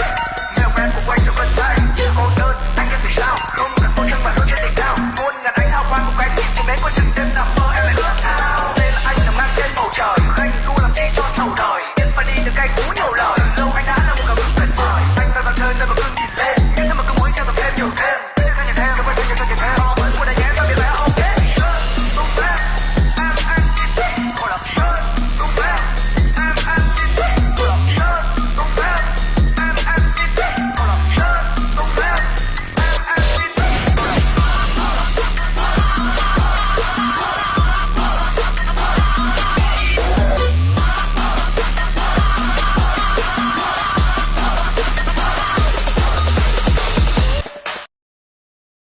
Milk